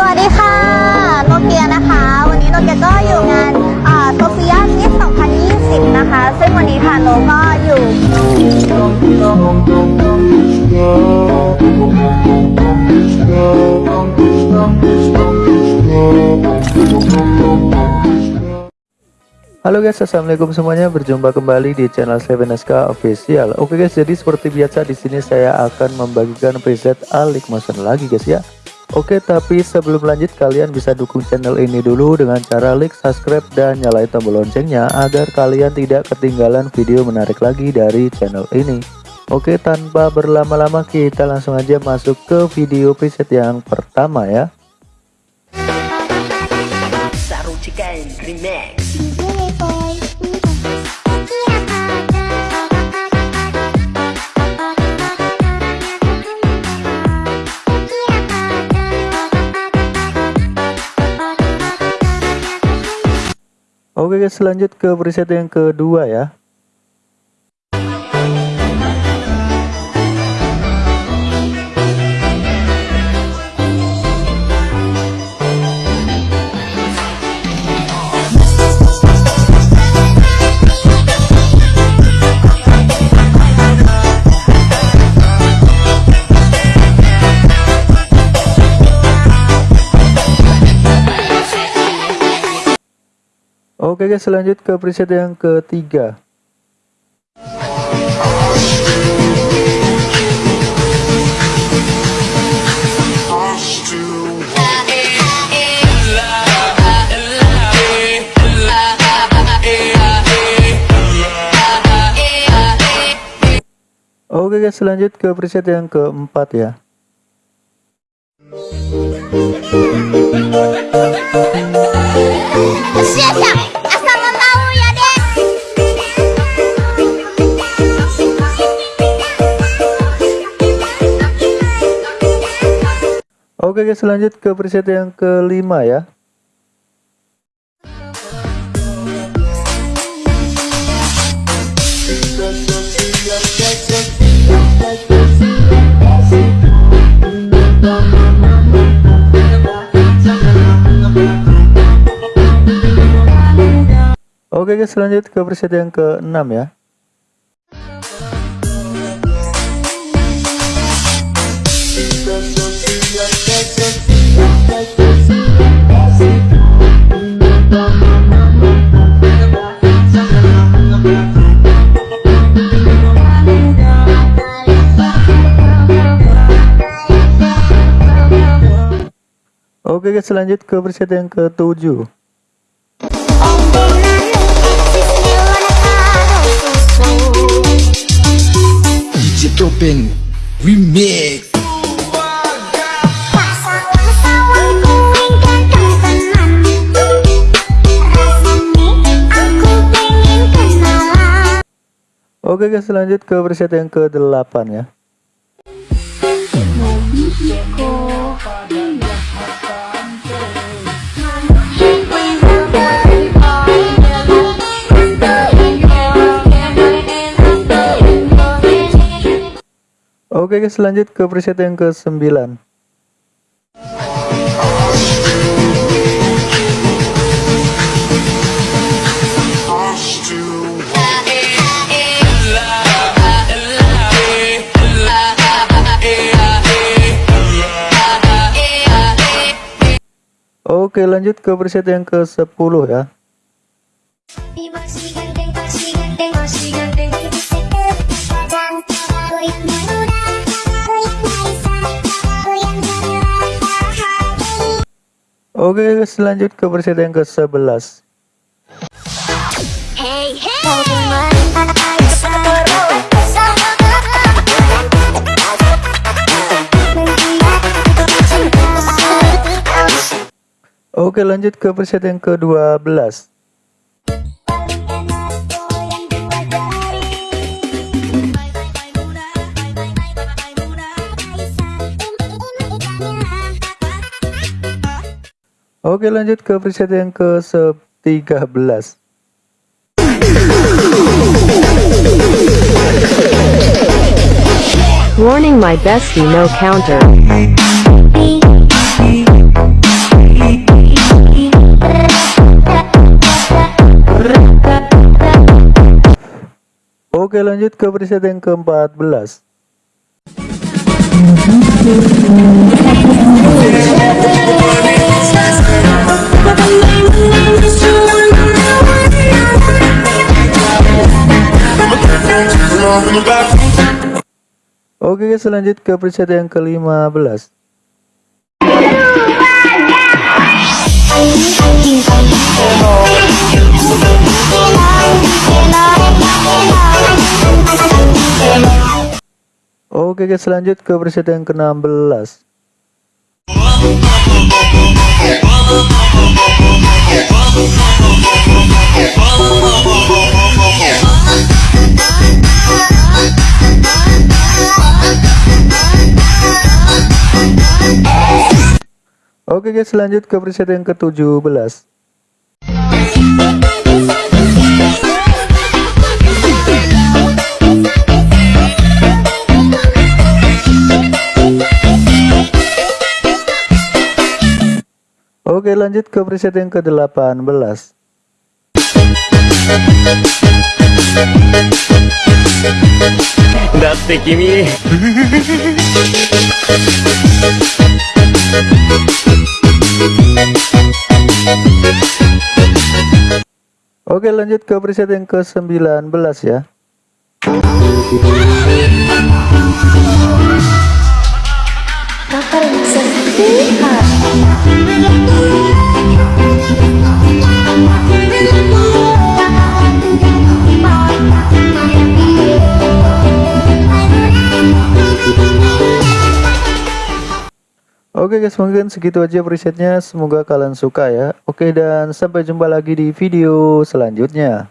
สวัสดีค่ะ โนเกียนะคะ วันนี้โนเกียก็อยู่งานโซเฟียมิส2020 นะคะ ซึ่งวันนี้ค่ะโนก็อยู่ Halo guys, assalamualaikum semuanya. Berjumpa kembali di channel Seven SK Official. Oke guys, jadi seperti biasa di sini saya akan membagikan preset Alik Motion lagi guys ya. Oke, tapi sebelum lanjut kalian bisa dukung channel ini dulu dengan cara like, subscribe, dan nyalain tombol loncengnya agar kalian tidak ketinggalan video menarik lagi dari channel ini. Oke, tanpa berlama-lama kita langsung aja masuk ke video preset yang pertama ya. Remix Oke guys, lanjut ke preset yang kedua ya. Oke guys, lanjut ke preset yang ketiga. Oke guys, lanjut ke preset yang keempat ya. Oke guys, lanjut ke preset yang kelima ya. Oke guys, lanjut ke preset yang keenam ya. Oke guys, lanjut ke preset yang ketujuh. DJ Topeng Remix Oke guys, lanjut ke preset yang ke-8 ya. Oke guys, lanjut ke preset yang ke-9. Oke, lanjut ke preset yang ke-10 ya. Oke guys, lanjut ke preset yang ke-11. Hey, hey. Oke, lanjut ke preset yang ke-12. Oke lanjut ke preset yang ke 13 Warning my bestie no counter Oke lanjut ke preset yang ke 14 Thank you. Oke guys lanjut ke preset yang ke-15 Oke guys lanjut ke preset yang ke-16 Oke guys lanjut ke preset yang ke-17 Oke lanjut ke preset yang ke-18 Datte kimi Oke lanjut ke preset yang ke-19 ya. Oke guys mungkin segitu aja presetnya. Semoga kalian suka ya. Oke dan sampai jumpa lagi di video selanjutnya